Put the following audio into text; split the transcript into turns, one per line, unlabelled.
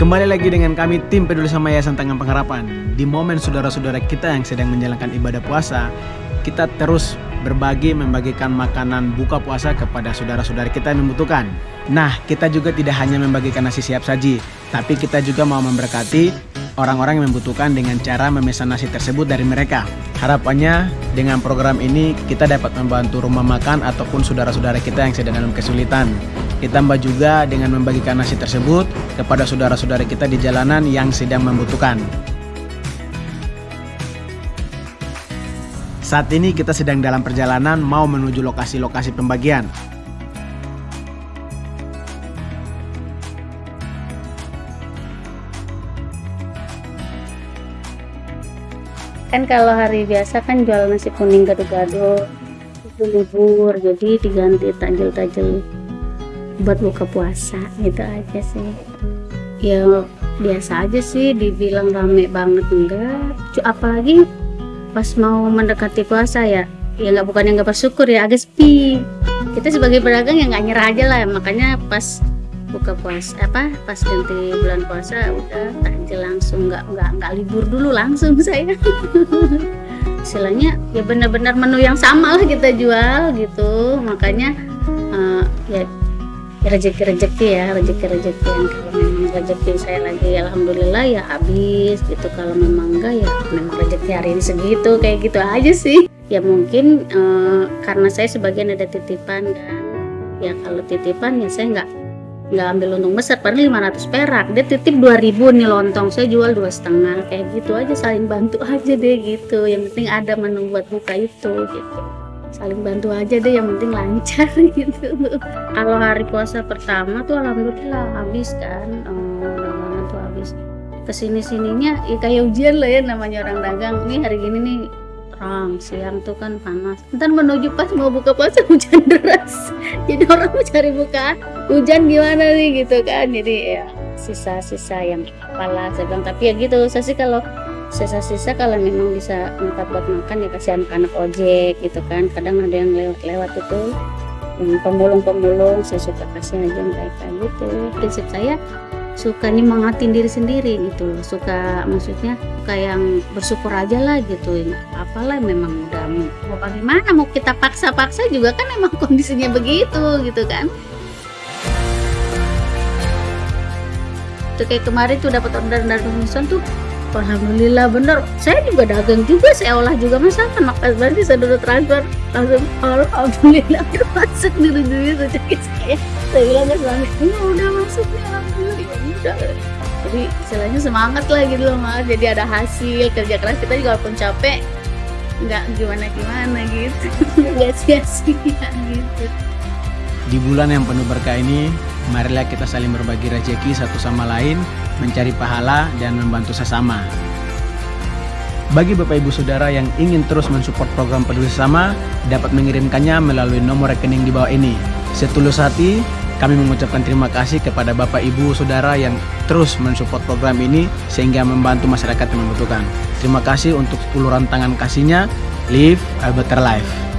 Kembali lagi dengan kami tim peduli sama Yayasan Tangan Pengharapan. Di momen saudara-saudara kita yang sedang menjalankan ibadah puasa, kita terus berbagi membagikan makanan buka puasa kepada saudara-saudara kita yang membutuhkan. Nah, kita juga tidak hanya membagikan nasi siap saji, tapi kita juga mau memberkati orang-orang yang membutuhkan dengan cara memesan nasi tersebut dari mereka. Harapannya dengan program ini kita dapat membantu rumah makan ataupun saudara-saudara kita yang sedang dalam kesulitan. Ditambah juga dengan membagikan nasi tersebut kepada saudara-saudara kita di jalanan yang sedang membutuhkan. Saat ini kita sedang dalam perjalanan mau menuju lokasi-lokasi pembagian.
kan kalau hari biasa kan jual nasi kuning gado-gado itu libur jadi diganti tajil-tajil buat buka puasa gitu aja sih. Ya biasa aja sih dibilang rame banget enggak. Apalagi pas mau mendekati puasa ya. Ya nggak bukan yang nggak bersyukur ya agak sepi. Kita sebagai pedagang ya nggak nyerah aja lah makanya pas buka puasa apa pas ganti bulan puasa udah takjil langsung nggak nggak nggak libur dulu langsung saya. Istilahnya ya benar-benar menu yang sama lah kita jual gitu. Makanya uh, ya rezeki-rezeki ya rezeki-rezeki yang kalau memang rezeki saya lagi alhamdulillah ya habis gitu. Kalau memang enggak ya memang rezeki hari ini segitu kayak gitu aja sih. Ya mungkin uh, karena saya sebagian ada titipan dan ya kalau titipan ya saya nggak nggak ambil untung besar. Padahal 500 perak dia titip 2000 nih lontong saya jual dua setengah kayak gitu aja saling bantu aja deh gitu. Yang penting ada menu buat buka itu gitu saling bantu aja deh yang penting lancar gitu. Kalau hari puasa pertama tuh alhamdulillah habis kan oh, tuh habis. Ke sini sininya ya kayak ujian lah ya namanya orang dagang. Nih hari gini nih terang siang tuh kan panas. Ntar menuju pas mau buka puasa hujan deras. Jadi orang mau cari buka hujan gimana nih gitu kan. Jadi ya sisa-sisa yang kepala saya bilang. Tapi ya gitu saya sih kalau sisa-sisa kalau memang bisa tempat buat makan ya kasih anak-anak ojek gitu kan. Kadang ada yang lewat-lewat itu hmm, pemulung-pemulung saya suka kasih aja mereka gitu. Prinsip saya suka nyemangatin diri sendiri gitu suka maksudnya suka yang bersyukur aja lah gitu. Apalah memang udah mau bagaimana? Mau kita paksa-paksa juga kan emang kondisinya begitu gitu kan. Tuh kayak kemarin tuh dapat order dari Mison tuh Alhamdulillah bener. Saya juga dagang juga saya olah juga. Masakan maka berarti saya dulu transfer langsung Alhamdulillah. Masuk di duit rezeki saya. Saya bilang ke suami ini udah masuk nih Alhamdulillah. Ya udah. Jadi istilahnya semangat lah gitu loh mas. Jadi ada hasil kerja keras kita juga walaupun capek nggak gimana gimana gitu. Nggak sia-sia gitu.
Di bulan yang penuh berkah ini marilah kita saling berbagi rezeki satu sama lain mencari pahala dan membantu sesama. Bagi Bapak Ibu Saudara yang ingin terus mensupport program Peduli Sesama, dapat mengirimkannya melalui nomor rekening di bawah ini. Setulus hati, kami mengucapkan terima kasih kepada Bapak Ibu Saudara yang terus mensupport program ini sehingga membantu masyarakat yang membutuhkan. Terima kasih untuk uluran tangan kasihnya. Live a better life.